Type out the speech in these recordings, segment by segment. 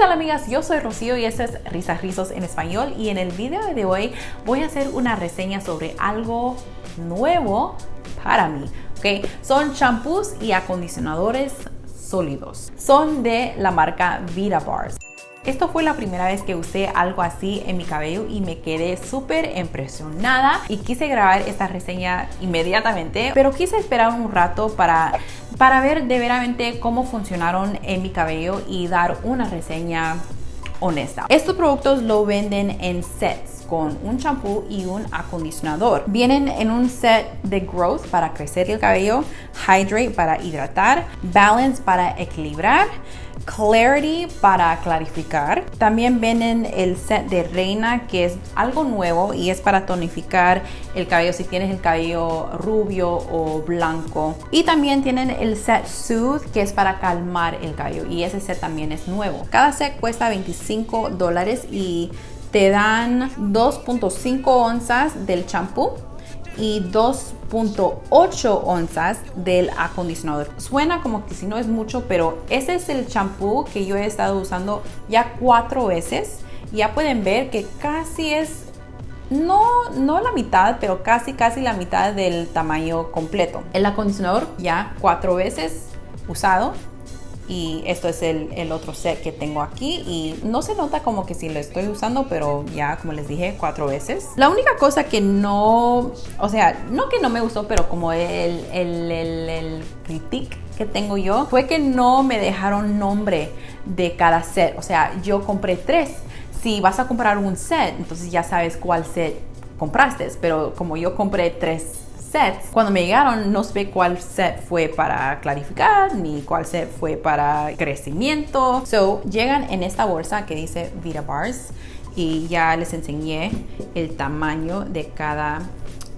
tal amigas? Yo soy Rocío y este es Risas Rizos en español y en el video de hoy voy a hacer una reseña sobre algo nuevo para mí. ¿ok? Son champús y acondicionadores sólidos. Son de la marca Vita Bars. Esto fue la primera vez que usé algo así en mi cabello y me quedé súper impresionada y quise grabar esta reseña inmediatamente, pero quise esperar un rato para, para ver de veramente cómo funcionaron en mi cabello y dar una reseña honesta. Estos productos lo venden en sets con un champú y un acondicionador. Vienen en un set de Growth para crecer el cabello, Hydrate para hidratar, Balance para equilibrar, Clarity para clarificar. También vienen el set de Reina que es algo nuevo y es para tonificar el cabello si tienes el cabello rubio o blanco. Y también tienen el set Soothe que es para calmar el cabello y ese set también es nuevo. Cada set cuesta 25 dólares y te dan 2.5 onzas del champú y 2.8 onzas del acondicionador. Suena como que si no es mucho, pero ese es el champú que yo he estado usando ya cuatro veces. Ya pueden ver que casi es, no, no la mitad, pero casi casi la mitad del tamaño completo. El acondicionador ya cuatro veces usado y esto es el, otro set que tengo aquí y no se nota como que si lo estoy usando pero ya como les dije cuatro veces. La única cosa que no o sea no que no me gustó pero como el, el, el, critique que tengo yo fue que no me dejaron nombre de cada set. O sea yo compré tres. Si vas a comprar un set entonces ya sabes cuál set compraste pero como yo compré tres sets. Cuando me llegaron no sé cuál set fue para clarificar ni cuál set fue para crecimiento. So, llegan en esta bolsa que dice Vita Bars y ya les enseñé el tamaño de cada,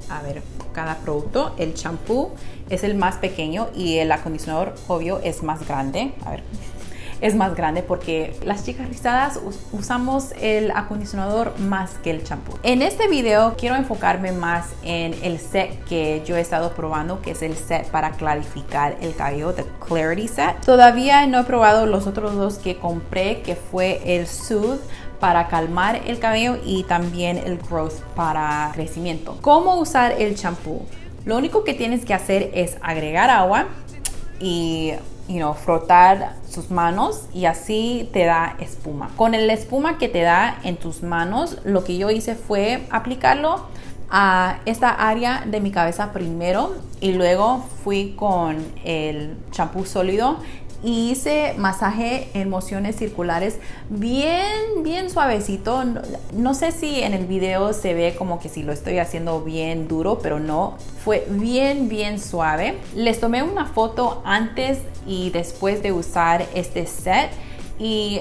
a ver, cada producto. El champú es el más pequeño y el acondicionador obvio es más grande. A ver, es más grande porque las chicas rizadas usamos el acondicionador más que el champú. En este video quiero enfocarme más en el set que yo he estado probando, que es el set para clarificar el cabello, The Clarity Set. Todavía no he probado los otros dos que compré, que fue el Soothe para calmar el cabello y también el Growth para crecimiento. ¿Cómo usar el champú? Lo único que tienes que hacer es agregar agua y you know, frotar sus manos y así te da espuma. Con el espuma que te da en tus manos, lo que yo hice fue aplicarlo a esta área de mi cabeza primero y luego fui con el champú sólido hice masaje en mociones circulares bien, bien suavecito. No, sé si en el video se ve como que si lo estoy haciendo bien duro, pero no. Fue bien, bien suave. Les tomé una foto antes y después de usar este set y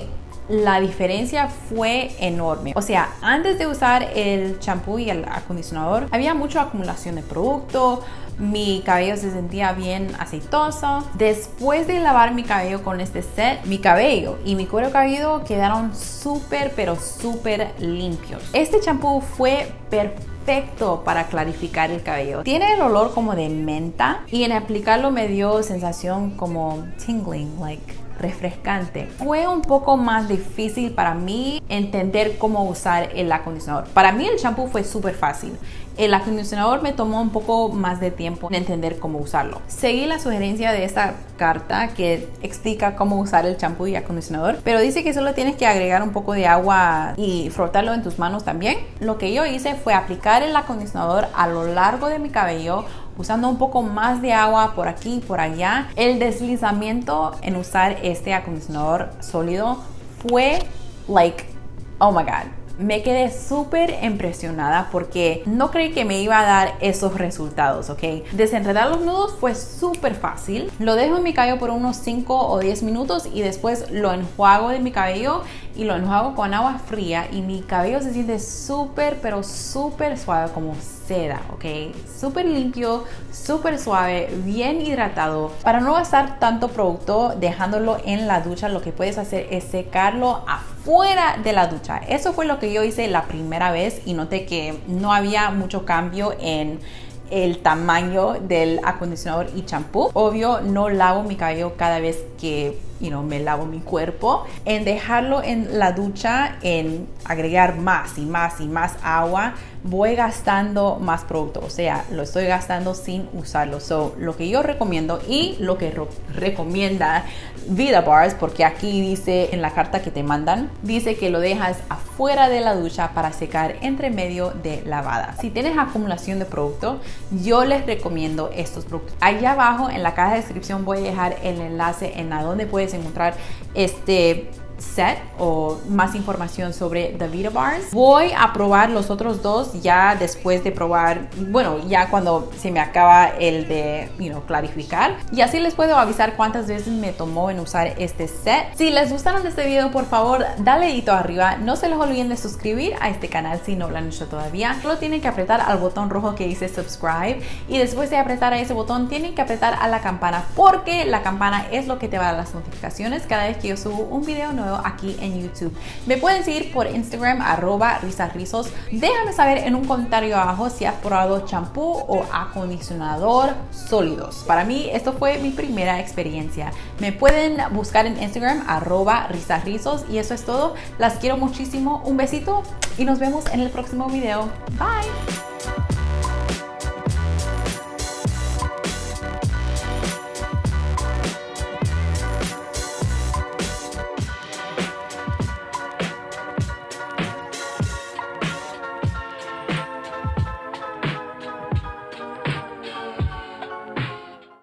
la diferencia fue enorme. O sea, antes de usar el champú y el acondicionador, había mucha acumulación de producto, mi cabello se sentía bien aceitoso. Después de lavar mi cabello con este set, mi cabello y mi cuero cabelludo quedaron súper, pero súper limpios. Este champú fue perfecto para clarificar el cabello. Tiene el olor como de menta y en aplicarlo me dio sensación como tingling, like refrescante. Fue un poco más difícil para mí entender cómo usar el acondicionador. Para mí el shampoo fue súper fácil. El acondicionador me tomó un poco más de tiempo en entender cómo usarlo. Seguí la sugerencia de esta carta que explica cómo usar el champú y acondicionador, pero dice que solo tienes que agregar un poco de agua y frotarlo en tus manos también. Lo que yo hice fue aplicar el acondicionador a lo largo de mi cabello usando un poco más de agua por aquí y por allá. El deslizamiento en usar este acondicionador sólido fue like, oh my god me quedé súper impresionada porque no creí que me iba a dar esos resultados, ¿ok? Desenredar los nudos fue súper fácil. Lo dejo en mi cabello por unos 5 o 10 minutos y después lo enjuago de mi cabello y lo enjuago con agua fría y mi cabello se siente súper, pero súper suave como seda, ¿ok? Súper limpio, súper suave, bien hidratado. Para no gastar tanto producto dejándolo en la ducha, lo que puedes hacer es secarlo afuera de la ducha. Eso fue lo que yo hice la primera vez y noté que no había mucho cambio en el tamaño del acondicionador y champú. Obvio, no lavo mi cabello cada vez que you know, me lavo mi cuerpo, en dejarlo en la ducha, en agregar más y más y más agua, voy gastando más producto, o sea, lo estoy gastando sin usarlo. So, lo que yo recomiendo y lo que recomienda Vida Bars, porque aquí dice en la carta que te mandan, dice que lo dejas afuera de la ducha para secar entre medio de lavada. Si tienes acumulación de producto, yo les recomiendo estos productos. Allá abajo en la caja de descripción voy a dejar el enlace en donde puedes encontrar este set o más información sobre The Vita Bars. Voy a probar los otros dos ya después de probar, bueno, ya cuando se me acaba el de, you know, clarificar. Y así les puedo avisar cuántas veces me tomó en usar este set. Si les gustaron este video, por favor, dale dedito arriba. No se les olviden de suscribir a este canal si no lo han hecho todavía. Solo tienen que apretar al botón rojo que dice subscribe y después de apretar a ese botón tienen que apretar a la campana porque la campana es lo que te va a dar las notificaciones cada vez que yo subo un video aquí en YouTube. Me pueden seguir por Instagram, arroba risarrizos. Déjame saber en un comentario abajo si has probado champú o acondicionador sólidos. Para mí, esto fue mi primera experiencia. Me pueden buscar en Instagram, arroba risarrizos. Y eso es todo. Las quiero muchísimo. Un besito y nos vemos en el próximo video. Bye.